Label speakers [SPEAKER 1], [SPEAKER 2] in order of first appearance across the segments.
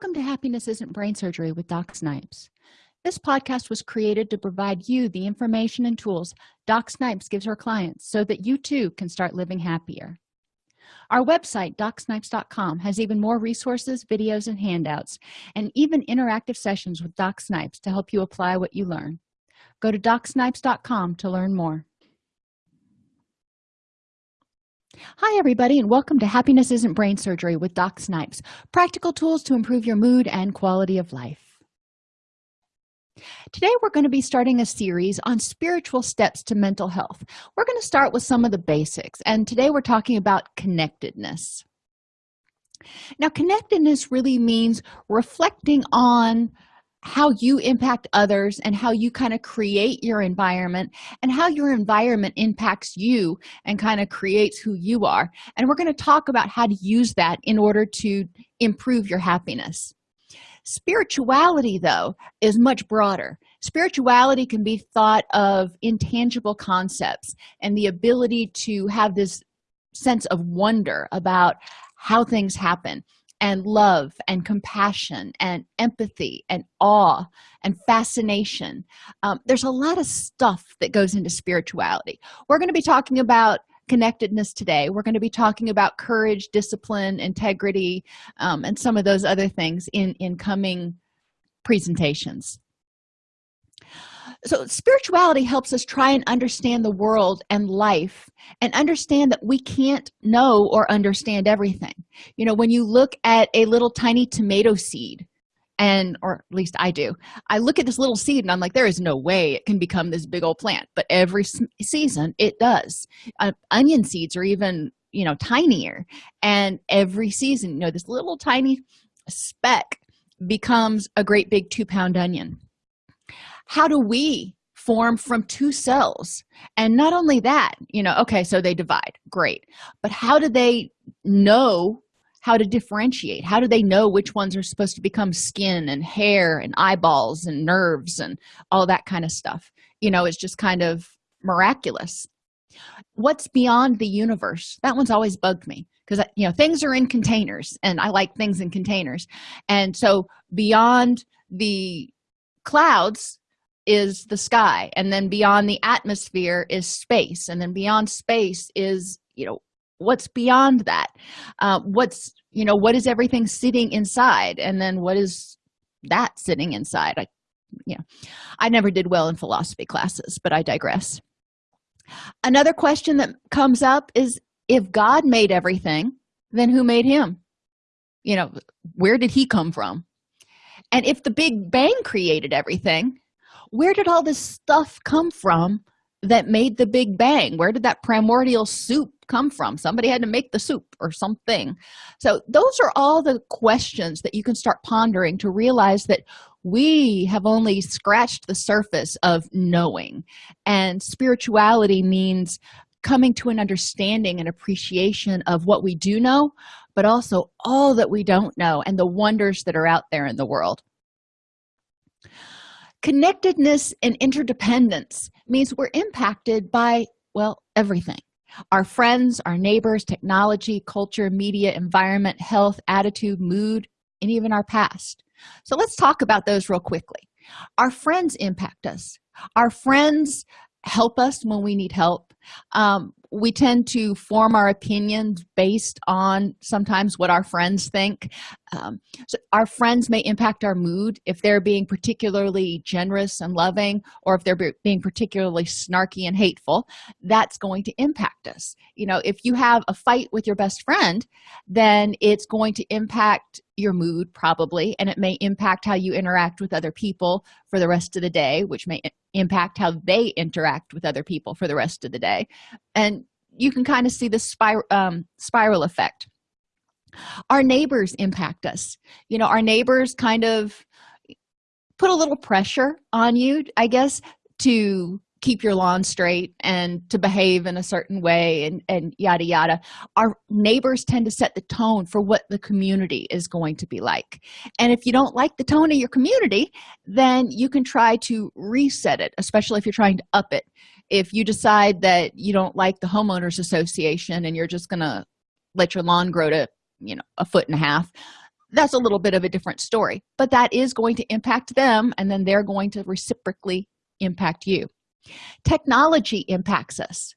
[SPEAKER 1] welcome to happiness isn't brain surgery with doc snipes. This podcast was created to provide you the information and tools doc snipes gives her clients so that you too can start living happier. Our website docsnipes.com has even more resources videos and handouts and even interactive sessions with doc snipes to help you apply what you learn. Go to docsnipes.com to learn more hi everybody and welcome to happiness isn't brain surgery with doc snipes practical tools to improve your mood and quality of life. Today we're going to be starting a series on spiritual steps to mental health. We're going to start with some of the basics and today we're talking about connectedness. Now connectedness really means reflecting on how you impact others and how you kind of create your environment and how your environment impacts you and kind of creates who you are. And we're going to talk about how to use that in order to improve your happiness. Spirituality though is much broader. Spirituality can be thought of intangible concepts and the ability to have this sense of wonder about how things happen and love and compassion and empathy and awe and fascination. Um, there's a lot of stuff that goes into spirituality. We're going to be talking about connectedness today. We're going to be talking about courage discipline integrity um, and some of those other things in in coming presentations so spirituality helps us try and understand the world and life and understand that we can't know or understand everything. You know when you look at a little tiny tomato seed and or at least i do i look at this little seed and i'm like there is no way it can become this big old plant. But every season it does. Uh, onion seeds are even you know tinier. And every season you know this little tiny speck becomes a great big two pound onion how do we form from two cells? And not only that you know okay so they divide great. But how do they know how to differentiate? How do they know which ones are supposed to become skin and hair and eyeballs and nerves and all that kind of stuff? You know it's just kind of miraculous. What's beyond the universe? That one's always bugged me because you know things are in containers and i like things in containers. And so beyond the clouds is the sky and then beyond the atmosphere is space and then beyond space is you know what's beyond that? Uh, what's you know what is everything sitting inside and then what is that sitting inside? I you know i never did well in philosophy classes but i digress. Another question that comes up is if god made everything then who made him? You know where did he come from? And if the big bang created everything where did all this stuff come from that made the big bang? Where did that primordial soup come from? Somebody had to make the soup or something. So those are all the questions that you can start pondering to realize that we have only scratched the surface of knowing. And spirituality means coming to an understanding and appreciation of what we do know but also all that we don't know and the wonders that are out there in the world connectedness and interdependence means we're impacted by well everything. Our friends our neighbors technology culture media environment health attitude mood and even our past. So let's talk about those real quickly. Our friends impact us. Our friends help us when we need help. Um, we tend to form our opinions based on sometimes what our friends think um, so our friends may impact our mood if they're being particularly generous and loving or if they're being particularly snarky and hateful. That's going to impact us. You know if you have a fight with your best friend then it's going to impact your mood probably and it may impact how you interact with other people for the rest of the day which may impact how they interact with other people for the rest of the day. And you can kind of see the spiral um, spiral effect our neighbors impact us. You know our neighbors kind of put a little pressure on you i guess to keep your lawn straight and to behave in a certain way and and yada yada. Our neighbors tend to set the tone for what the community is going to be like. And if you don't like the tone of your community then you can try to reset it especially if you're trying to up it. If you decide that you don't like the homeowners association and you're just gonna let your lawn grow to you know a foot and a half that's a little bit of a different story but that is going to impact them and then they're going to reciprocally impact you. Technology impacts us.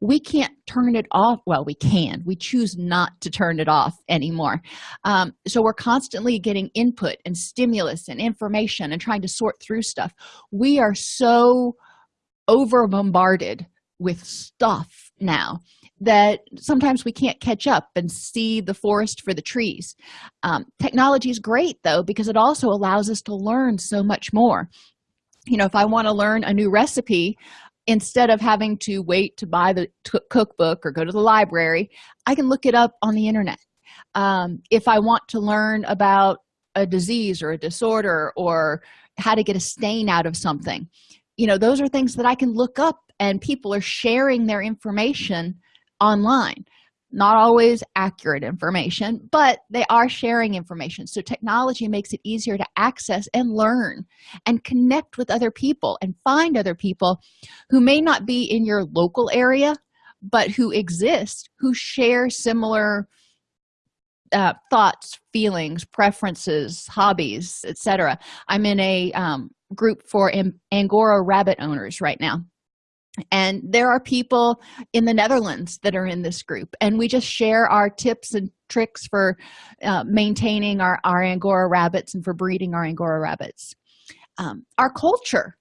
[SPEAKER 1] We can't turn it off well we can. We choose not to turn it off anymore. Um, so we're constantly getting input and stimulus and information and trying to sort through stuff. We are so over bombarded with stuff now that sometimes we can't catch up and see the forest for the trees. Um, technology is great though because it also allows us to learn so much more. You know if i want to learn a new recipe instead of having to wait to buy the cookbook or go to the library i can look it up on the internet. Um, if i want to learn about a disease or a disorder or how to get a stain out of something you know those are things that i can look up and people are sharing their information online. Not always accurate information but they are sharing information. So technology makes it easier to access and learn and connect with other people and find other people who may not be in your local area but who exist who share similar uh, thoughts feelings preferences hobbies etc i'm in a um, group for angora rabbit owners right now. And there are people in the netherlands that are in this group and we just share our tips and tricks for uh, maintaining our, our angora rabbits and for breeding our angora rabbits. Um, our culture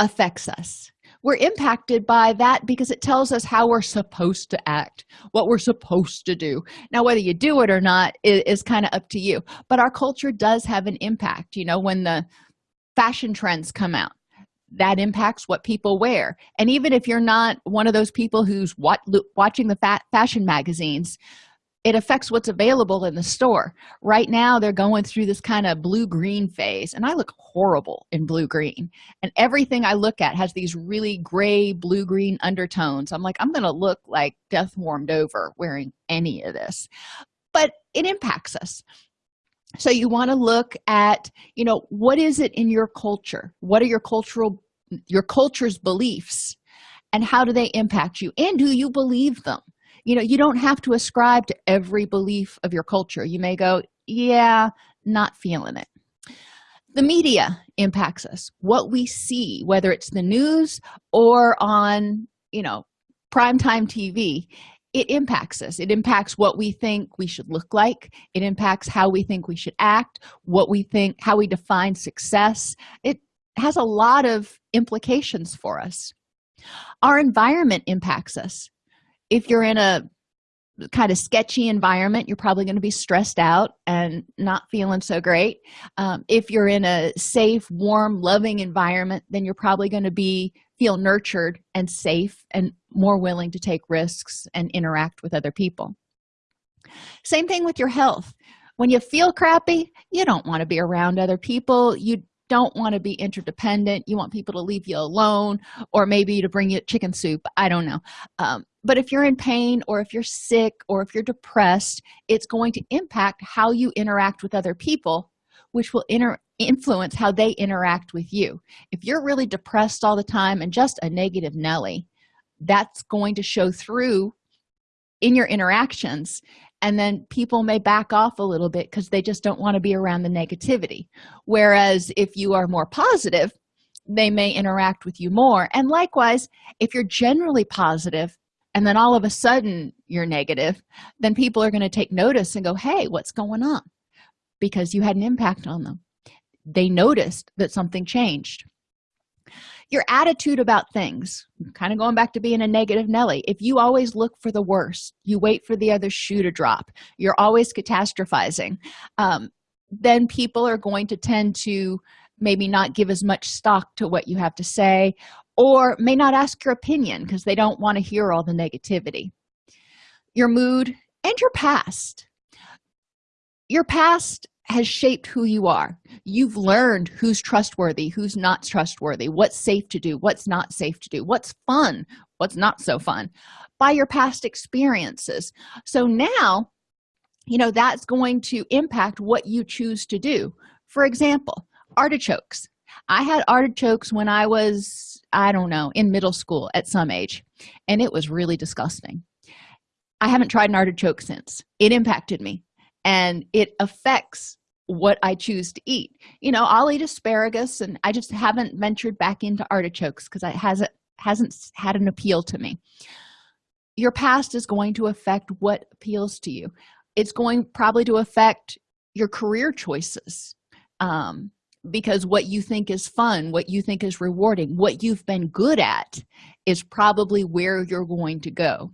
[SPEAKER 1] affects us. We're impacted by that because it tells us how we're supposed to act what we're supposed to do. Now whether you do it or not is, is kind of up to you but our culture does have an impact. You know when the fashion trends come out. That impacts what people wear. And even if you're not one of those people who's watching the fashion magazines it affects what's available in the store. Right now they're going through this kind of blue-green phase and i look horrible in blue-green. And everything i look at has these really gray blue-green undertones. I'm like i'm gonna look like death warmed over wearing any of this. But it impacts us so you want to look at you know what is it in your culture? What are your cultural your culture's beliefs? And how do they impact you? And do you believe them? You know you don't have to ascribe to every belief of your culture. You may go yeah not feeling it. The media impacts us. What we see whether it's the news or on you know primetime tv it impacts us. It impacts what we think we should look like. It impacts how we think we should act what we think how we define success. It has a lot of implications for us. Our environment impacts us. If you're in a kind of sketchy environment you're probably going to be stressed out and not feeling so great. Um, if you're in a safe warm loving environment then you're probably going to be feel nurtured and safe and more willing to take risks and interact with other people. Same thing with your health. When you feel crappy you don't want to be around other people. You don't want to be interdependent. You want people to leave you alone or maybe to bring you chicken soup. I don't know. Um, but if you're in pain or if you're sick or if you're depressed it's going to impact how you interact with other people which will inter influence how they interact with you. If you're really depressed all the time and just a negative nelly that's going to show through in your interactions. And then people may back off a little bit because they just don't want to be around the negativity. Whereas if you are more positive they may interact with you more. And likewise if you're generally positive and then all of a sudden you're negative then people are going to take notice and go hey what's going on? Because you had an impact on them they noticed that something changed. Your attitude about things kind of going back to being a negative nelly if you always look for the worst you wait for the other shoe to drop you're always catastrophizing um, then people are going to tend to maybe not give as much stock to what you have to say or may not ask your opinion because they don't want to hear all the negativity. Your mood and your past. Your past has shaped who you are. You've learned who's trustworthy who's not trustworthy what's safe to do what's not safe to do what's fun what's not so fun by your past experiences. So now you know that's going to impact what you choose to do. For example artichokes. I had artichokes when i was i don't know in middle school at some age and it was really disgusting. I haven't tried an artichoke since. It impacted me and it affects what i choose to eat. You know i'll eat asparagus and i just haven't ventured back into artichokes because it hasn't hasn't had an appeal to me. Your past is going to affect what appeals to you. It's going probably to affect your career choices um, because what you think is fun what you think is rewarding what you've been good at is probably where you're going to go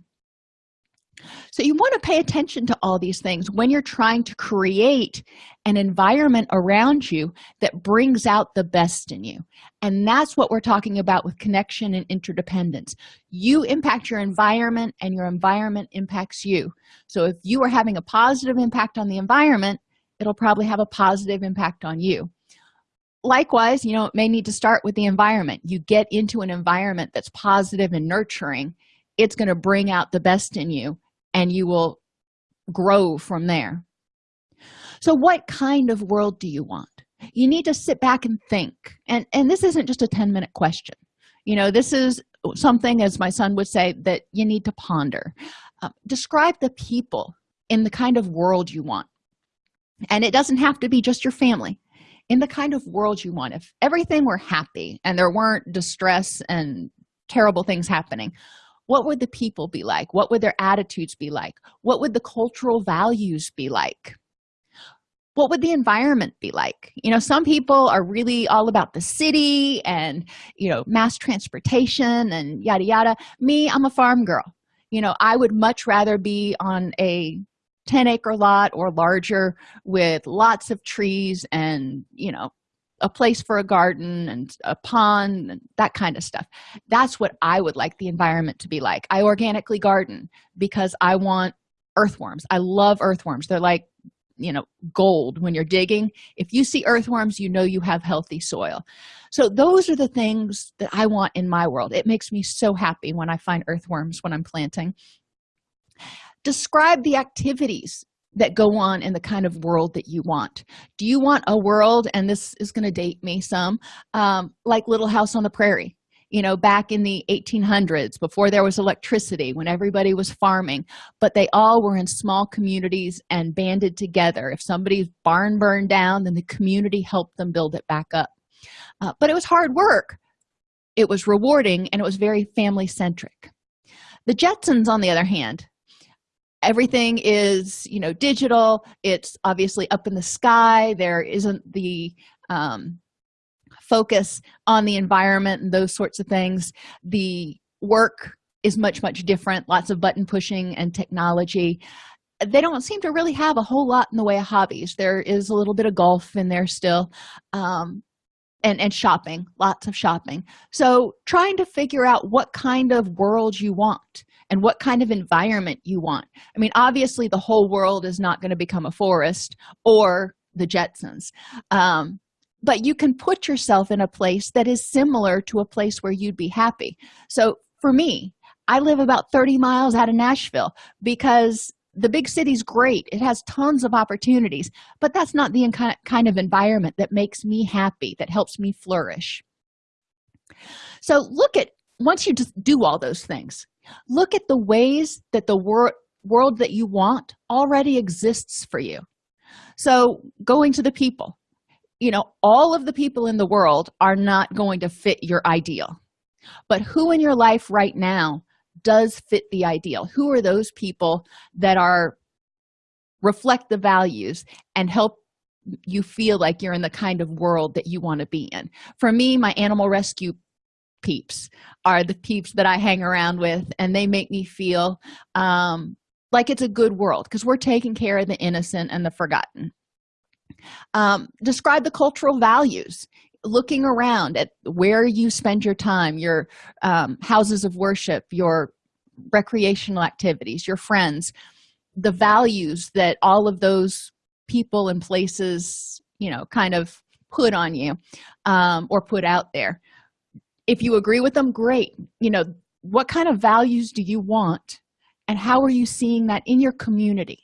[SPEAKER 1] so you want to pay attention to all these things when you're trying to create an environment around you that brings out the best in you. And that's what we're talking about with connection and interdependence. You impact your environment and your environment impacts you. So if you are having a positive impact on the environment it'll probably have a positive impact on you. Likewise you know it may need to start with the environment. You get into an environment that's positive and nurturing. It's going to bring out the best in you and you will grow from there. So what kind of world do you want? You need to sit back and think. And and this isn't just a 10 minute question. You know this is something as my son would say that you need to ponder. Uh, describe the people in the kind of world you want. And it doesn't have to be just your family. In the kind of world you want. If everything were happy and there weren't distress and terrible things happening what would the people be like? What would their attitudes be like? What would the cultural values be like? What would the environment be like? You know some people are really all about the city and you know mass transportation and yada yada. Me i'm a farm girl. You know i would much rather be on a 10 acre lot or larger with lots of trees and you know a place for a garden and a pond and that kind of stuff. That's what i would like the environment to be like. I organically garden because i want earthworms. I love earthworms. They're like you know gold. When you're digging if you see earthworms you know you have healthy soil. So those are the things that i want in my world. It makes me so happy when i find earthworms when i'm planting. Describe the activities that go on in the kind of world that you want. Do you want a world and this is going to date me some um, like little house on the prairie? You know back in the 1800s before there was electricity when everybody was farming but they all were in small communities and banded together. If somebody's barn burned down then the community helped them build it back up. Uh, but it was hard work. It was rewarding and it was very family centric the jetsons on the other hand everything is you know digital. It's obviously up in the sky. There isn't the um, focus on the environment and those sorts of things. The work is much much different. Lots of button pushing and technology. They don't seem to really have a whole lot in the way of hobbies. There is a little bit of golf in there still um, and and shopping lots of shopping. So trying to figure out what kind of world you want and what kind of environment you want. I mean obviously the whole world is not going to become a forest or the jetsons. Um, but you can put yourself in a place that is similar to a place where you'd be happy. So for me i live about 30 miles out of nashville because the big city's great. It has tons of opportunities but that's not the kind of environment that makes me happy that helps me flourish. So look at once you just do all those things look at the ways that the wor world that you want already exists for you. So going to the people. You know all of the people in the world are not going to fit your ideal. But who in your life right now does fit the ideal? Who are those people that are reflect the values and help you feel like you're in the kind of world that you want to be in? For me my animal rescue peeps are the peeps that i hang around with and they make me feel um, like it's a good world because we're taking care of the innocent and the forgotten. Um, describe the cultural values. Looking around at where you spend your time your um, houses of worship your recreational activities your friends the values that all of those people and places you know kind of put on you um, or put out there if you agree with them great. You know what kind of values do you want? And how are you seeing that in your community?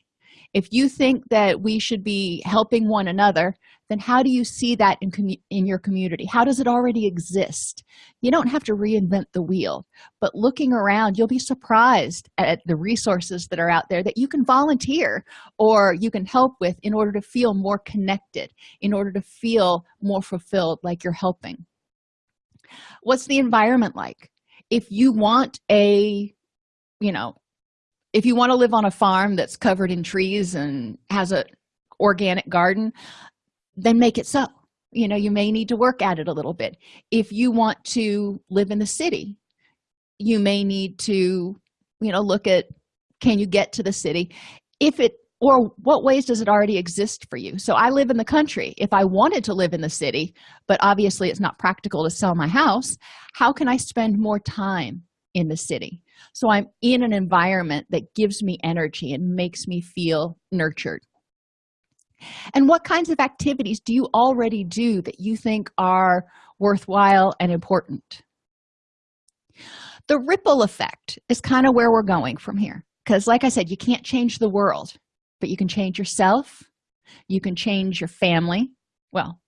[SPEAKER 1] If you think that we should be helping one another then how do you see that in, in your community? How does it already exist? You don't have to reinvent the wheel but looking around you'll be surprised at the resources that are out there that you can volunteer or you can help with in order to feel more connected in order to feel more fulfilled like you're helping what's the environment like? If you want a you know if you want to live on a farm that's covered in trees and has a organic garden then make it so. You know you may need to work at it a little bit. If you want to live in the city you may need to you know look at can you get to the city? If it or what ways does it already exist for you? So i live in the country. If i wanted to live in the city but obviously it's not practical to sell my house how can i spend more time in the city? So i'm in an environment that gives me energy and makes me feel nurtured. And what kinds of activities do you already do that you think are worthwhile and important? The ripple effect is kind of where we're going from here because like i said you can't change the world but you can change yourself. You can change your family. Well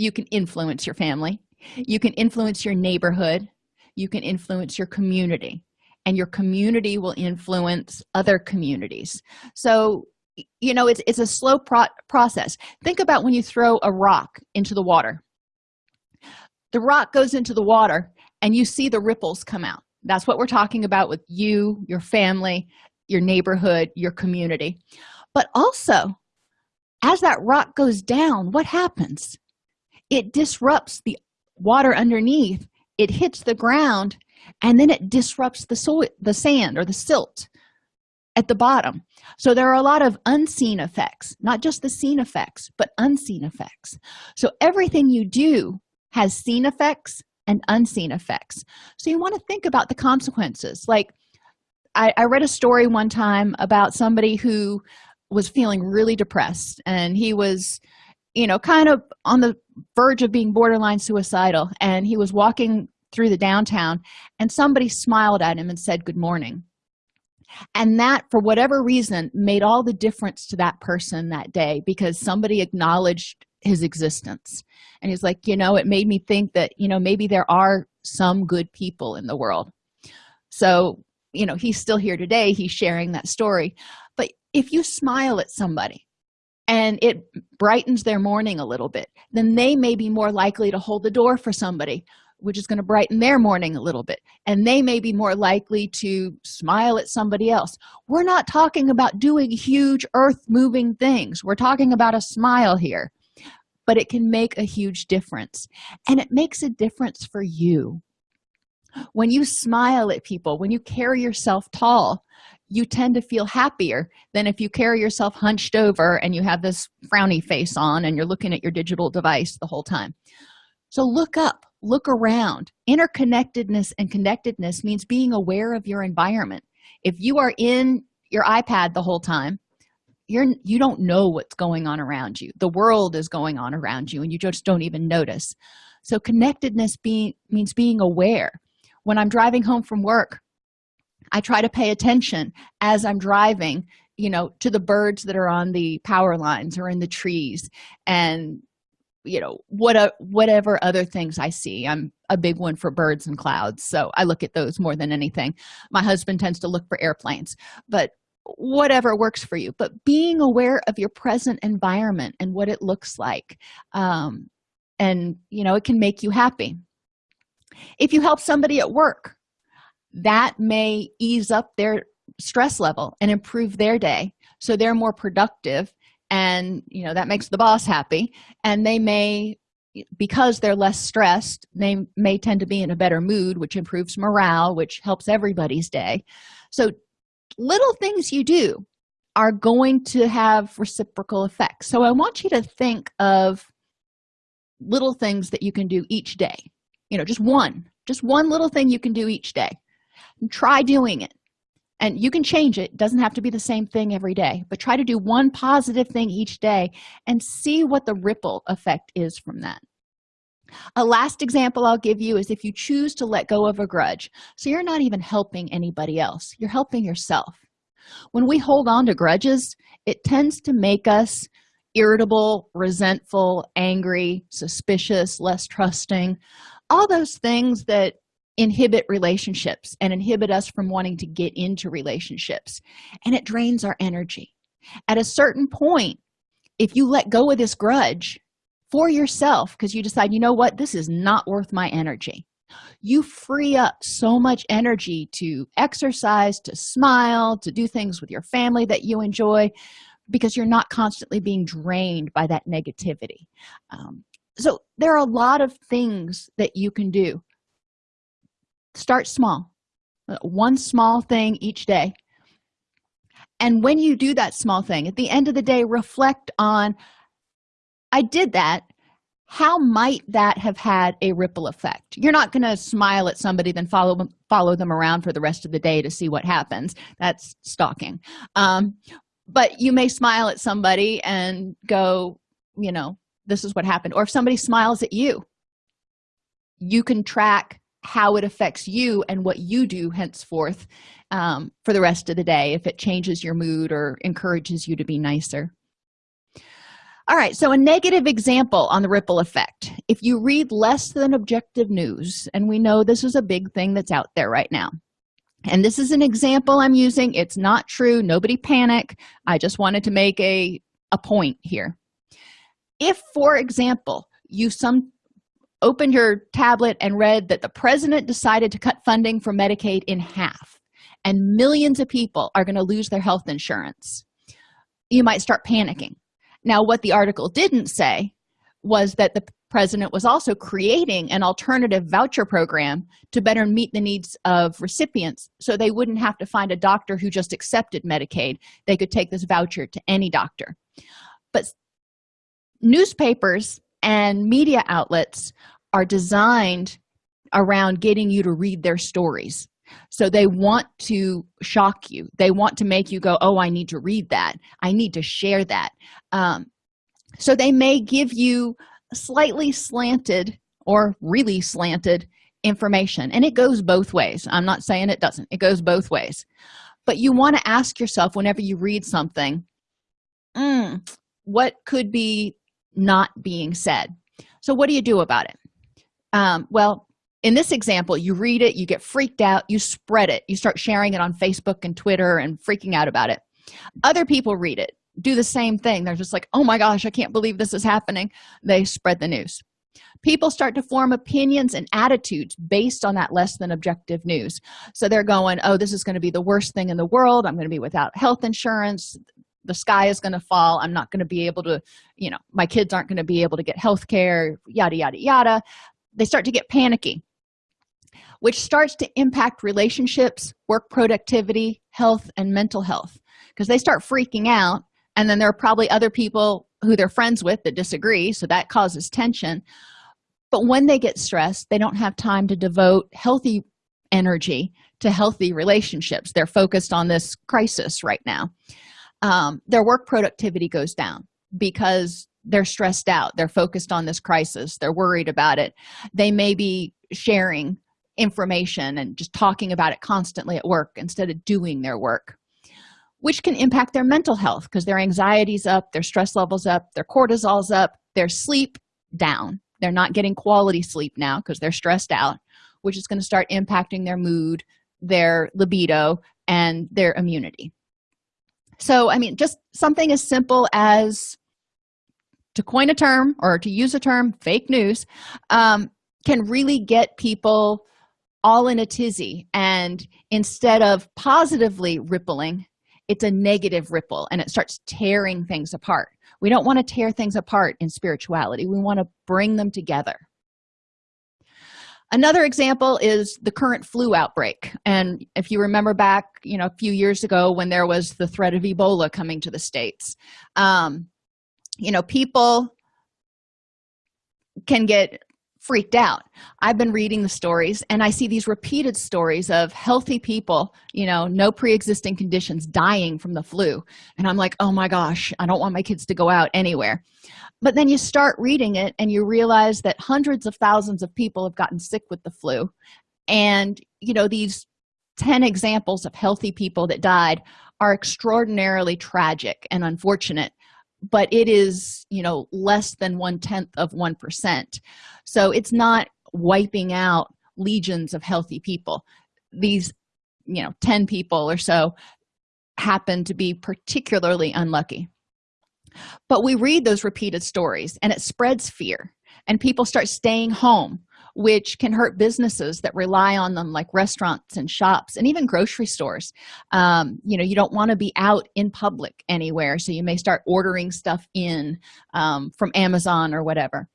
[SPEAKER 1] you can influence your family. You can influence your neighborhood. You can influence your community. And your community will influence other communities. So you know it's, it's a slow pro process. Think about when you throw a rock into the water. The rock goes into the water and you see the ripples come out. That's what we're talking about with you your family your neighborhood your community but also as that rock goes down what happens? It disrupts the water underneath it hits the ground and then it disrupts the soil the sand or the silt at the bottom. So there are a lot of unseen effects not just the seen effects but unseen effects. So everything you do has seen effects and unseen effects. So you want to think about the consequences. Like I, I read a story one time about somebody who was feeling really depressed and he was you know kind of on the verge of being borderline suicidal and he was walking through the downtown and somebody smiled at him and said good morning. And that for whatever reason made all the difference to that person that day because somebody acknowledged his existence. And he's like you know it made me think that you know maybe there are some good people in the world. So you know he's still here today he's sharing that story if you smile at somebody and it brightens their morning a little bit then they may be more likely to hold the door for somebody which is going to brighten their morning a little bit. And they may be more likely to smile at somebody else. We're not talking about doing huge earth moving things. We're talking about a smile here. But it can make a huge difference. And it makes a difference for you. When you smile at people when you carry yourself tall you tend to feel happier than if you carry yourself hunched over and you have this frowny face on and you're looking at your digital device the whole time. So look up look around. Interconnectedness and connectedness means being aware of your environment. If you are in your ipad the whole time you're you don't know what's going on around you. The world is going on around you and you just don't even notice. So connectedness being means being aware. When i'm driving home from work i try to pay attention as i'm driving you know to the birds that are on the power lines or in the trees and you know what a, whatever other things i see. I'm a big one for birds and clouds so i look at those more than anything. My husband tends to look for airplanes but whatever works for you. But being aware of your present environment and what it looks like um, and you know it can make you happy. If you help somebody at work that may ease up their stress level and improve their day. So they're more productive and you know that makes the boss happy. And they may because they're less stressed they may tend to be in a better mood which improves morale which helps everybody's day. So little things you do are going to have reciprocal effects. So i want you to think of little things that you can do each day. You know just one just one little thing you can do each day try doing it. And you can change it. it doesn't have to be the same thing every day but try to do one positive thing each day and see what the ripple effect is from that. A last example i'll give you is if you choose to let go of a grudge. So you're not even helping anybody else. You're helping yourself. When we hold on to grudges it tends to make us irritable resentful angry suspicious less trusting. All those things that inhibit relationships and inhibit us from wanting to get into relationships. And it drains our energy. At a certain point if you let go of this grudge for yourself because you decide you know what? This is not worth my energy. You free up so much energy to exercise to smile to do things with your family that you enjoy because you're not constantly being drained by that negativity. Um, so there are a lot of things that you can do start small. One small thing each day. And when you do that small thing at the end of the day reflect on i did that. How might that have had a ripple effect? You're not going to smile at somebody then follow them follow them around for the rest of the day to see what happens. That's stalking. Um, but you may smile at somebody and go you know this is what happened. Or if somebody smiles at you you can track how it affects you and what you do henceforth um, for the rest of the day if it changes your mood or encourages you to be nicer. All right so a negative example on the ripple effect. If you read less than objective news and we know this is a big thing that's out there right now and this is an example i'm using it's not true nobody panic i just wanted to make a a point here. If for example you some opened your tablet and read that the president decided to cut funding for medicaid in half and millions of people are going to lose their health insurance. You might start panicking. Now what the article didn't say was that the president was also creating an alternative voucher program to better meet the needs of recipients so they wouldn't have to find a doctor who just accepted medicaid. They could take this voucher to any doctor. But newspapers and media outlets are designed around getting you to read their stories. So they want to shock you. They want to make you go oh i need to read that. I need to share that. Um, so they may give you slightly slanted or really slanted information and it goes both ways. I'm not saying it doesn't. It goes both ways. But you want to ask yourself whenever you read something mm, what could be not being said. So what do you do about it? Um, well in this example you read it you get freaked out you spread it. You start sharing it on facebook and twitter and freaking out about it. Other people read it do the same thing. They're just like oh my gosh i can't believe this is happening. They spread the news. People start to form opinions and attitudes based on that less than objective news. So they're going oh this is going to be the worst thing in the world. I'm going to be without health insurance the sky is going to fall. I'm not going to be able to you know my kids aren't going to be able to get health care yada yada yada. They start to get panicky which starts to impact relationships work productivity health and mental health because they start freaking out and then there are probably other people who they're friends with that disagree so that causes tension. But when they get stressed they don't have time to devote healthy energy to healthy relationships. They're focused on this crisis right now um, their work productivity goes down because they're stressed out. They're focused on this crisis. They're worried about it. They may be sharing information and just talking about it constantly at work instead of doing their work which can impact their mental health because their anxiety's up their stress levels up their cortisol's up their sleep down. They're not getting quality sleep now because they're stressed out which is going to start impacting their mood their libido and their immunity so i mean just something as simple as to coin a term or to use a term fake news um, can really get people all in a tizzy. And instead of positively rippling it's a negative ripple and it starts tearing things apart. We don't want to tear things apart in spirituality. We want to bring them together another example is the current flu outbreak. And if you remember back you know a few years ago when there was the threat of ebola coming to the states um, you know people can get freaked out. I've been reading the stories and i see these repeated stories of healthy people you know no pre-existing conditions dying from the flu. And i'm like oh my gosh i don't want my kids to go out anywhere but then you start reading it and you realize that hundreds of thousands of people have gotten sick with the flu. And you know these 10 examples of healthy people that died are extraordinarily tragic and unfortunate but it is you know less than one-tenth of one percent. So it's not wiping out legions of healthy people. These you know 10 people or so happen to be particularly unlucky but we read those repeated stories and it spreads fear and people start staying home which can hurt businesses that rely on them like restaurants and shops and even grocery stores. Um, you know you don't want to be out in public anywhere so you may start ordering stuff in um, from amazon or whatever.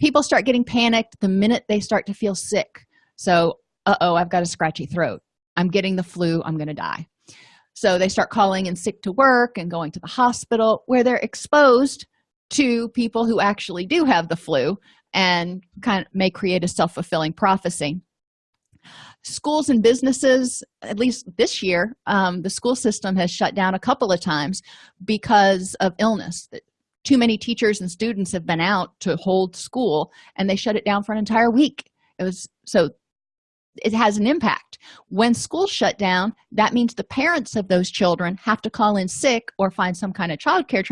[SPEAKER 1] People start getting panicked the minute they start to feel sick. So uh-oh i've got a scratchy throat. I'm getting the flu. I'm going to die so they start calling in sick to work and going to the hospital where they're exposed to people who actually do have the flu and kind of may create a self-fulfilling prophecy. Schools and businesses at least this year um, the school system has shut down a couple of times because of illness. Too many teachers and students have been out to hold school and they shut it down for an entire week. It was so it has an impact. When schools shut down that means the parents of those children have to call in sick or find some kind of child care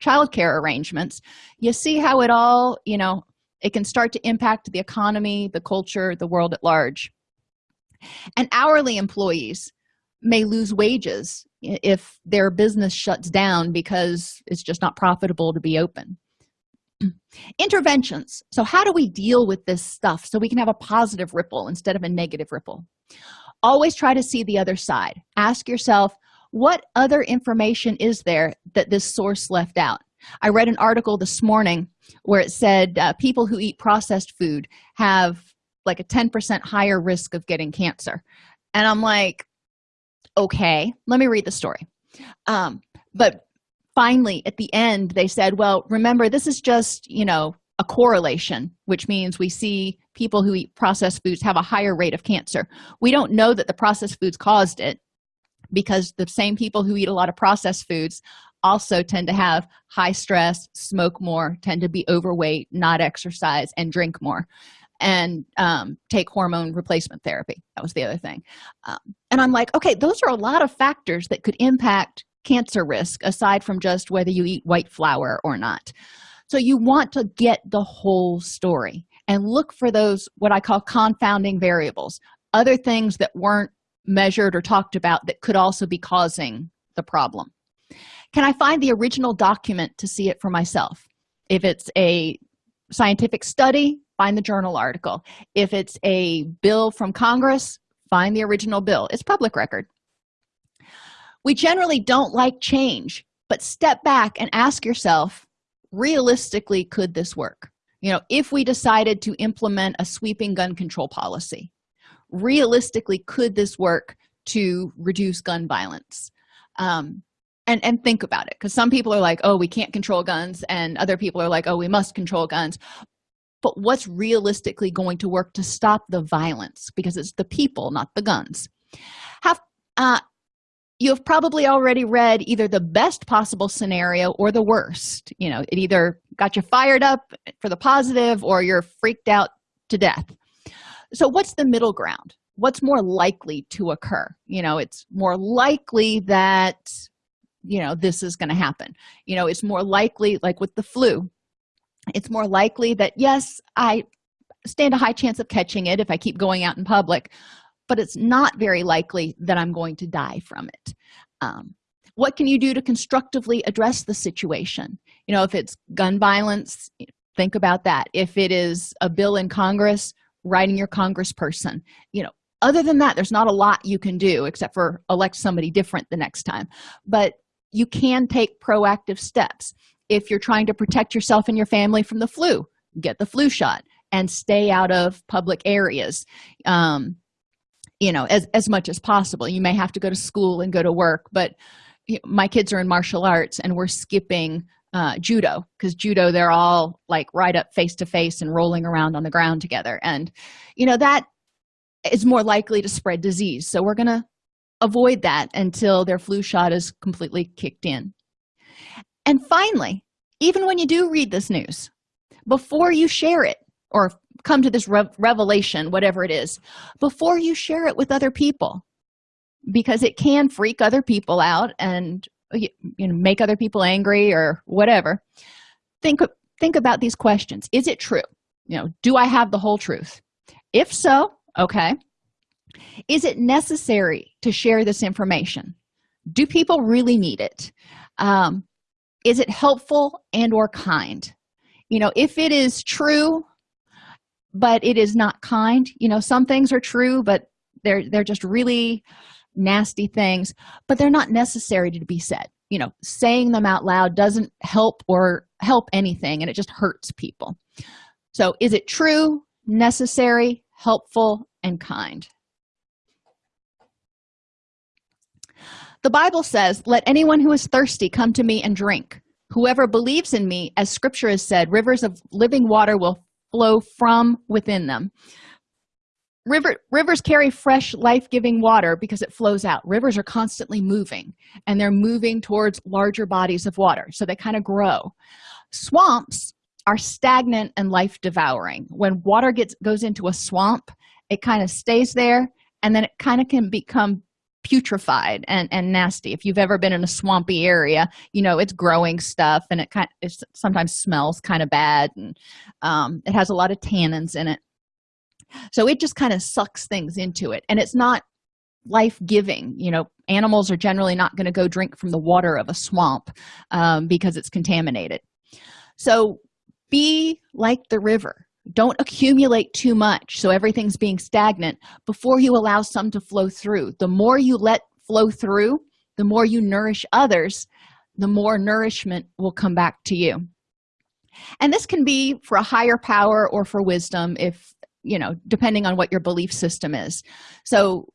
[SPEAKER 1] child care arrangements. You see how it all you know it can start to impact the economy the culture the world at large. And hourly employees may lose wages if their business shuts down because it's just not profitable to be open interventions. So how do we deal with this stuff so we can have a positive ripple instead of a negative ripple? Always try to see the other side. Ask yourself what other information is there that this source left out? I read an article this morning where it said uh, people who eat processed food have like a 10 percent higher risk of getting cancer. And i'm like okay let me read the story. Um, but finally at the end they said well remember this is just you know a correlation which means we see people who eat processed foods have a higher rate of cancer. We don't know that the processed foods caused it because the same people who eat a lot of processed foods also tend to have high stress smoke more tend to be overweight not exercise and drink more and um, take hormone replacement therapy. That was the other thing. Um, and i'm like okay those are a lot of factors that could impact cancer risk aside from just whether you eat white flour or not. So you want to get the whole story and look for those what i call confounding variables other things that weren't measured or talked about that could also be causing the problem. Can i find the original document to see it for myself? If it's a scientific study find the journal article. If it's a bill from congress find the original bill. It's public record we generally don't like change but step back and ask yourself realistically could this work? You know if we decided to implement a sweeping gun control policy realistically could this work to reduce gun violence? Um, and and think about it because some people are like oh we can't control guns and other people are like oh we must control guns. But what's realistically going to work to stop the violence? Because it's the people not the guns. Have uh, you have probably already read either the best possible scenario or the worst. You know it either got you fired up for the positive or you're freaked out to death. So what's the middle ground? What's more likely to occur? You know it's more likely that you know this is going to happen. You know it's more likely like with the flu it's more likely that yes i stand a high chance of catching it if i keep going out in public but it's not very likely that i'm going to die from it. Um, what can you do to constructively address the situation? You know if it's gun violence think about that. If it is a bill in congress writing your congressperson. You know other than that there's not a lot you can do except for elect somebody different the next time. But you can take proactive steps. If you're trying to protect yourself and your family from the flu get the flu shot and stay out of public areas. Um, you know as, as much as possible. You may have to go to school and go to work but my kids are in martial arts and we're skipping uh, judo because judo they're all like right up face to face and rolling around on the ground together. And you know that is more likely to spread disease. So we're gonna avoid that until their flu shot is completely kicked in. And finally even when you do read this news before you share it or come to this revelation whatever it is before you share it with other people. Because it can freak other people out and you, you know make other people angry or whatever. Think think about these questions. Is it true? You know do i have the whole truth? If so okay. Is it necessary to share this information? Do people really need it? Um, is it helpful and or kind? You know if it is true but it is not kind. You know some things are true but they're they're just really nasty things but they're not necessary to be said. You know saying them out loud doesn't help or help anything and it just hurts people. So is it true necessary helpful and kind? The bible says let anyone who is thirsty come to me and drink. Whoever believes in me as scripture has said rivers of living water will flow from within them. River, rivers carry fresh life-giving water because it flows out. Rivers are constantly moving and they're moving towards larger bodies of water so they kind of grow. Swamps are stagnant and life devouring when water gets goes into a swamp it kind of stays there and then it kind of can become putrefied and and nasty. If you've ever been in a swampy area you know it's growing stuff and it kind it sometimes smells kind of bad and um, it has a lot of tannins in it. So it just kind of sucks things into it and it's not life-giving you know. Animals are generally not going to go drink from the water of a swamp um, because it's contaminated. So be like the river don't accumulate too much so everything's being stagnant before you allow some to flow through. The more you let flow through the more you nourish others the more nourishment will come back to you. And this can be for a higher power or for wisdom if you know depending on what your belief system is. So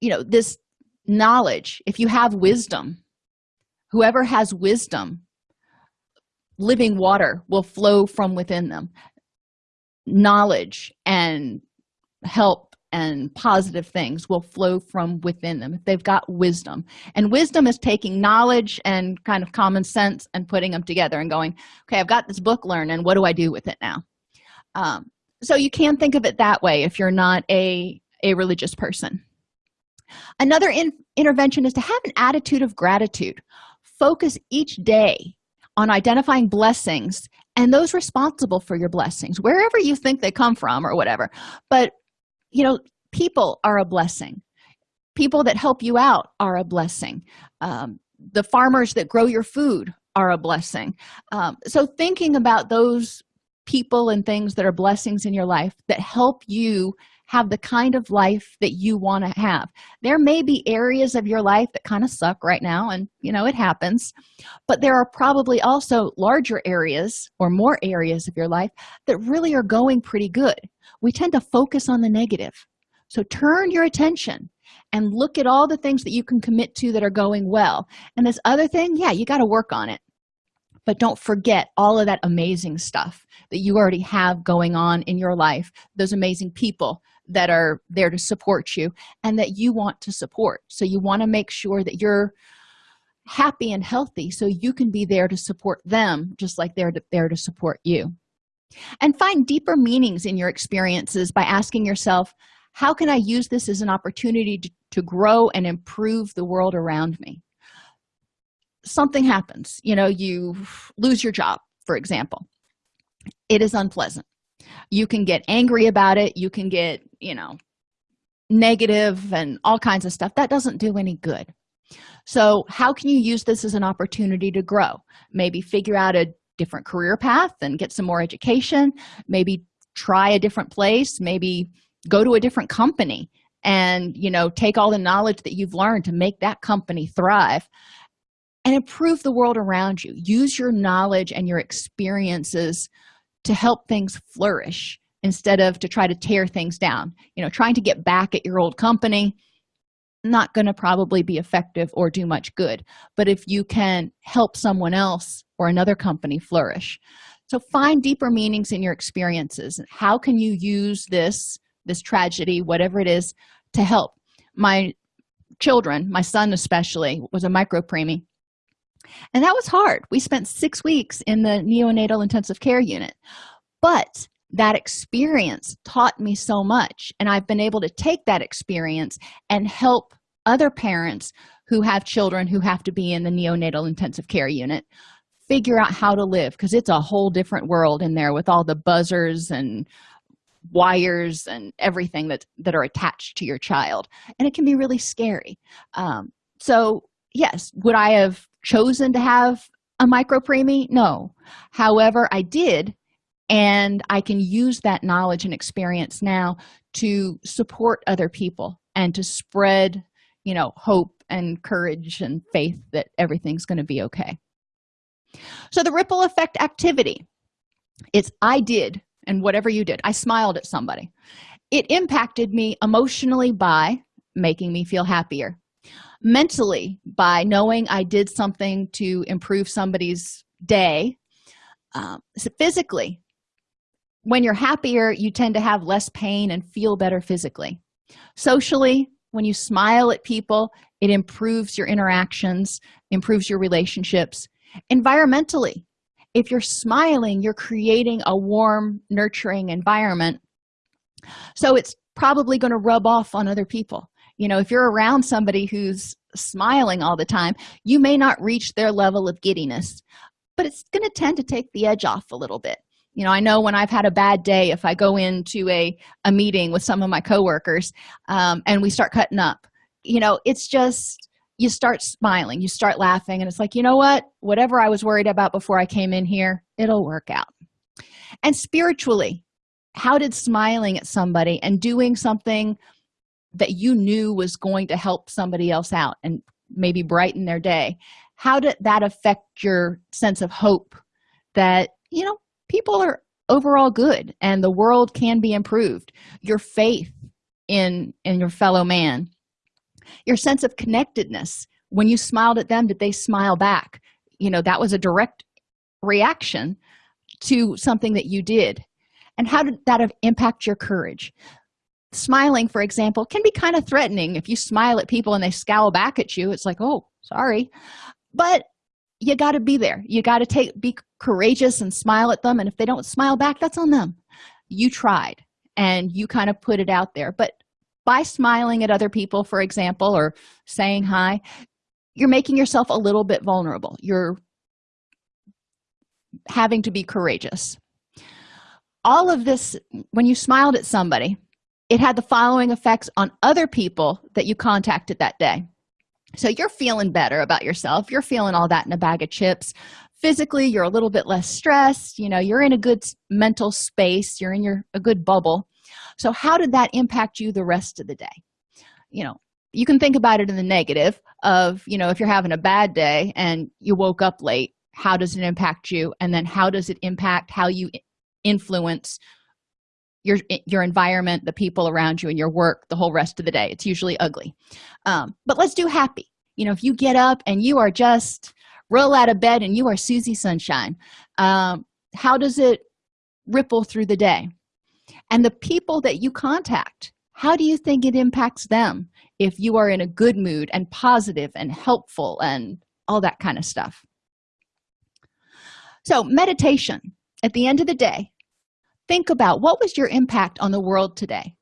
[SPEAKER 1] you know this knowledge if you have wisdom whoever has wisdom living water will flow from within them knowledge and help and positive things will flow from within them. If they've got wisdom and wisdom is taking knowledge and kind of common sense and putting them together and going okay i've got this book learned and what do i do with it now? Um, so you can think of it that way if you're not a a religious person. Another in, intervention is to have an attitude of gratitude. Focus each day on identifying blessings and those responsible for your blessings wherever you think they come from or whatever. But you know people are a blessing. People that help you out are a blessing. Um, the farmers that grow your food are a blessing. Um, so thinking about those people and things that are blessings in your life that help you have the kind of life that you want to have. There may be areas of your life that kind of suck right now and you know it happens but there are probably also larger areas or more areas of your life that really are going pretty good. We tend to focus on the negative. So turn your attention and look at all the things that you can commit to that are going well. And this other thing yeah you got to work on it. But don't forget all of that amazing stuff that you already have going on in your life those amazing people that are there to support you and that you want to support. So you want to make sure that you're happy and healthy so you can be there to support them just like they're there to support you. And find deeper meanings in your experiences by asking yourself how can i use this as an opportunity to, to grow and improve the world around me? Something happens. You know you lose your job for example. It is unpleasant. You can get angry about it. You can get you know negative and all kinds of stuff that doesn't do any good. So how can you use this as an opportunity to grow? Maybe figure out a different career path and get some more education maybe try a different place maybe go to a different company and you know take all the knowledge that you've learned to make that company thrive and improve the world around you. Use your knowledge and your experiences to help things flourish instead of to try to tear things down. You know trying to get back at your old company not going to probably be effective or do much good. But if you can help someone else or another company flourish. So find deeper meanings in your experiences. How can you use this this tragedy whatever it is to help? My children my son especially was a micro preemie. And that was hard. We spent six weeks in the neonatal intensive care unit. But that experience taught me so much. And i've been able to take that experience and help other parents who have children who have to be in the neonatal intensive care unit figure out how to live because it's a whole different world in there with all the buzzers and wires and everything that that are attached to your child. And it can be really scary. Um, so yes would i have chosen to have a micro preemie no. However i did and i can use that knowledge and experience now to support other people and to spread you know hope and courage and faith that everything's going to be okay. So the ripple effect activity it's i did and whatever you did i smiled at somebody. It impacted me emotionally by making me feel happier. Mentally by knowing i did something to improve somebody's day. Um, so physically when you're happier you tend to have less pain and feel better physically. Socially when you smile at people it improves your interactions improves your relationships. Environmentally if you're smiling you're creating a warm nurturing environment. So it's probably going to rub off on other people. You know if you're around somebody who's smiling all the time you may not reach their level of giddiness but it's going to tend to take the edge off a little bit you know i know when i've had a bad day if i go into a a meeting with some of my coworkers um, and we start cutting up you know it's just you start smiling you start laughing and it's like you know what? Whatever i was worried about before i came in here it'll work out. And spiritually how did smiling at somebody and doing something that you knew was going to help somebody else out and maybe brighten their day how did that affect your sense of hope that you know people are overall good and the world can be improved. Your faith in in your fellow man your sense of connectedness when you smiled at them did they smile back? You know that was a direct reaction to something that you did. And how did that impact your courage? Smiling for example can be kind of threatening. If you smile at people and they scowl back at you it's like oh sorry. But you got to be there. You got to take be courageous and smile at them and if they don't smile back that's on them. You tried and you kind of put it out there. But by smiling at other people for example or saying hi you're making yourself a little bit vulnerable. You're having to be courageous. All of this when you smiled at somebody it had the following effects on other people that you contacted that day so you're feeling better about yourself. You're feeling all that in a bag of chips. Physically you're a little bit less stressed. You know you're in a good mental space. You're in your a good bubble. So how did that impact you the rest of the day? You know you can think about it in the negative of you know if you're having a bad day and you woke up late how does it impact you? And then how does it impact how you influence your your environment the people around you and your work the whole rest of the day. It's usually ugly. Um, but let's do happy. You know if you get up and you are just roll out of bed and you are susie sunshine um, how does it ripple through the day? And the people that you contact how do you think it impacts them if you are in a good mood and positive and helpful and all that kind of stuff? So meditation. At the end of the day think about what was your impact on the world today?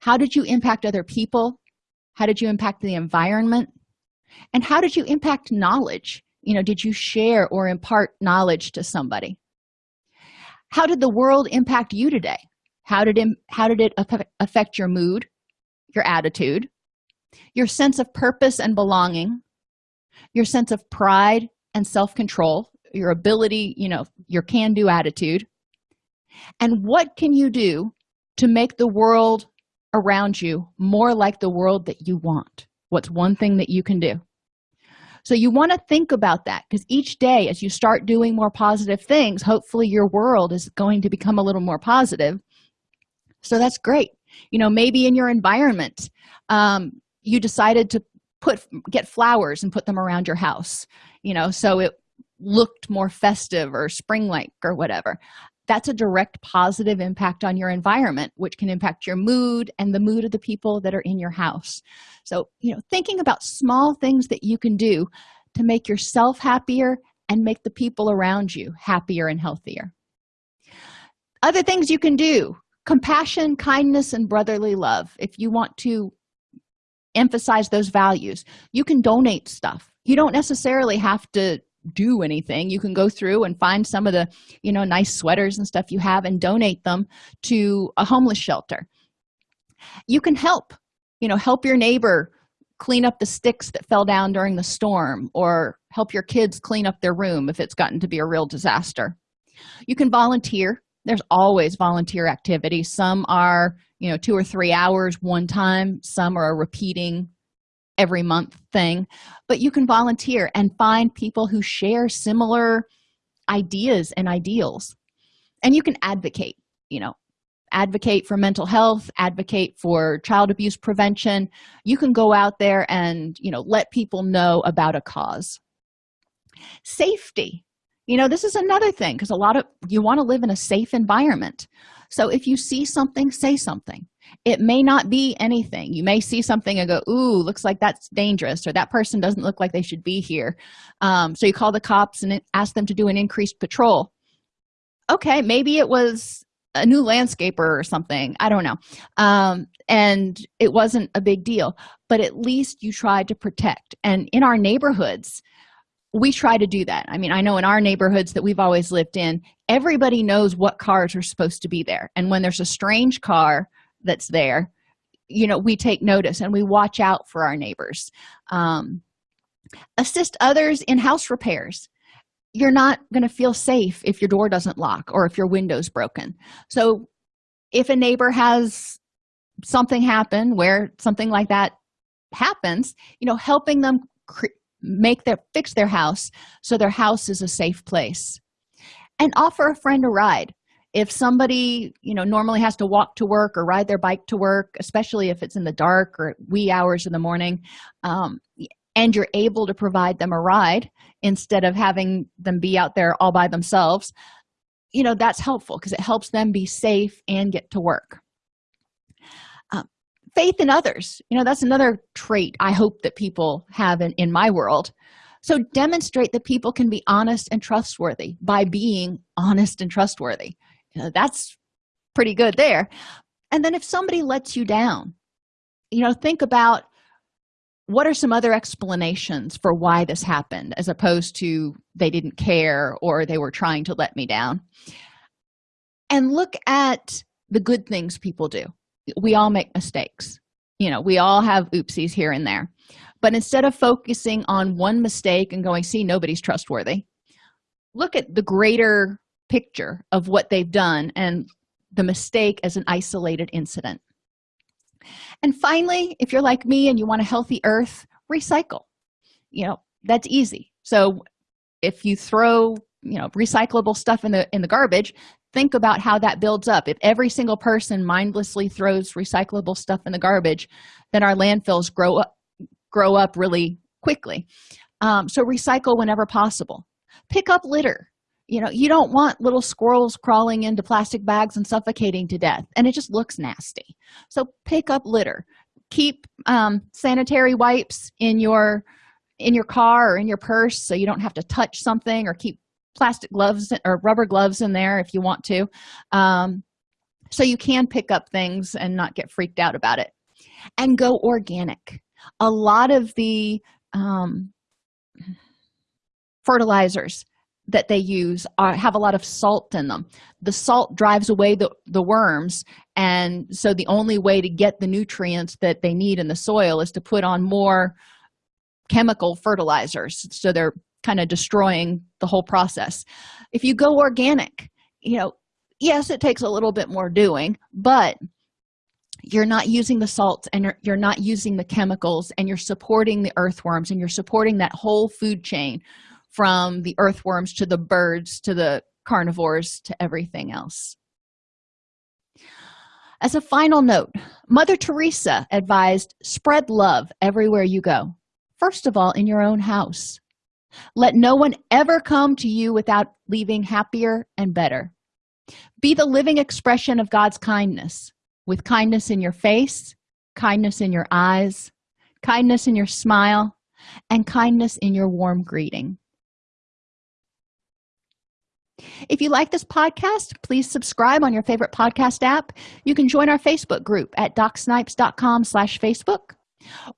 [SPEAKER 1] How did you impact other people? How did you impact the environment? And how did you impact knowledge? You know did you share or impart knowledge to somebody? How did the world impact you today? How did it how did it affect your mood your attitude your sense of purpose and belonging your sense of pride and self-control your ability you know your can-do attitude and what can you do to make the world around you more like the world that you want? What's one thing that you can do? So you want to think about that because each day as you start doing more positive things hopefully your world is going to become a little more positive. So that's great. You know maybe in your environment um, you decided to put get flowers and put them around your house you know so it looked more festive or spring-like or whatever that's a direct positive impact on your environment which can impact your mood and the mood of the people that are in your house. So you know thinking about small things that you can do to make yourself happier and make the people around you happier and healthier. Other things you can do compassion kindness and brotherly love. If you want to emphasize those values you can donate stuff. You don't necessarily have to do anything. You can go through and find some of the you know nice sweaters and stuff you have and donate them to a homeless shelter. You can help you know help your neighbor clean up the sticks that fell down during the storm or help your kids clean up their room if it's gotten to be a real disaster. You can volunteer. There's always volunteer activities. Some are you know two or three hours one time. Some are a repeating every month thing but you can volunteer and find people who share similar ideas and ideals. And you can advocate you know advocate for mental health advocate for child abuse prevention. You can go out there and you know let people know about a cause. Safety. You know this is another thing because a lot of you want to live in a safe environment. So if you see something say something it may not be anything. You may see something and go ooh looks like that's dangerous or that person doesn't look like they should be here. Um, so you call the cops and ask them to do an increased patrol. Okay maybe it was a new landscaper or something. I don't know. Um, and it wasn't a big deal. But at least you tried to protect. And in our neighborhoods we try to do that. I mean i know in our neighborhoods that we've always lived in everybody knows what cars are supposed to be there. And when there's a strange car that's there you know we take notice and we watch out for our neighbors um, assist others in house repairs. You're not going to feel safe if your door doesn't lock or if your window's broken. So if a neighbor has something happen where something like that happens you know helping them make their fix their house so their house is a safe place. And offer a friend a ride if somebody you know normally has to walk to work or ride their bike to work especially if it's in the dark or wee hours in the morning um, and you're able to provide them a ride instead of having them be out there all by themselves you know that's helpful because it helps them be safe and get to work. Um, faith in others you know that's another trait i hope that people have in, in my world. So demonstrate that people can be honest and trustworthy by being honest and trustworthy that's pretty good there. And then if somebody lets you down you know think about what are some other explanations for why this happened as opposed to they didn't care or they were trying to let me down. And look at the good things people do. We all make mistakes. You know we all have oopsies here and there. But instead of focusing on one mistake and going see nobody's trustworthy look at the greater picture of what they've done and the mistake as an isolated incident. And finally if you're like me and you want a healthy earth recycle. You know that's easy. So if you throw you know recyclable stuff in the in the garbage think about how that builds up. If every single person mindlessly throws recyclable stuff in the garbage then our landfills grow up grow up really quickly. Um, so recycle whenever possible. Pick up litter you know you don't want little squirrels crawling into plastic bags and suffocating to death and it just looks nasty. So pick up litter. Keep um, sanitary wipes in your in your car or in your purse so you don't have to touch something or keep plastic gloves or rubber gloves in there if you want to um, so you can pick up things and not get freaked out about it. And go organic. A lot of the um, fertilizers that they use are, have a lot of salt in them. The salt drives away the, the worms and so the only way to get the nutrients that they need in the soil is to put on more chemical fertilizers. So they're kind of destroying the whole process. If you go organic you know yes it takes a little bit more doing but you're not using the salt and you're, you're not using the chemicals and you're supporting the earthworms and you're supporting that whole food chain from the earthworms to the birds to the carnivores to everything else. As a final note mother teresa advised spread love everywhere you go. First of all in your own house. Let no one ever come to you without leaving happier and better. Be the living expression of god's kindness with kindness in your face kindness in your eyes kindness in your smile and kindness in your warm greeting if you like this podcast please subscribe on your favorite podcast app. You can join our facebook group at docsnipes.com slash facebook.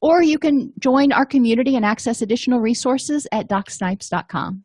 [SPEAKER 1] Or you can join our community and access additional resources at docsnipes.com